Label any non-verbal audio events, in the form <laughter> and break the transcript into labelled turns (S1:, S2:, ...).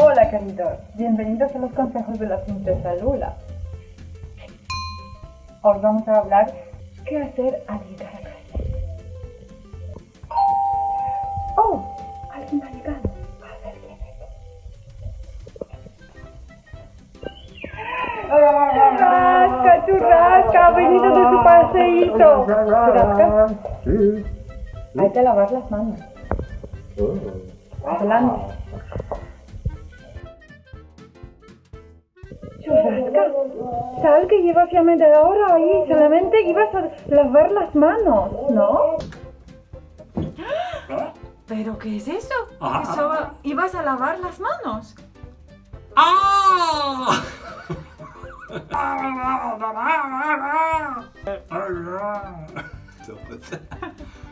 S1: Hola queridos, bienvenidos a los consejos de la princesa Lula. Hoy vamos a hablar qué hacer al llegar a casa. Oh, alguien ha llegado. A ver quién es. Churrasca, churrasca, ha venido de su paseíto. Churrasca,
S2: Sí.
S1: hay que lavar las manos.
S2: Oh.
S1: Adelante. Churrasca, sal que llevas ya media hora ahí, solamente ibas a lavar las manos, ¿no?
S3: ¿Pero qué es eso? ¿Que solo ibas a lavar las manos?
S2: ¡Ah! <laughs> <laughs>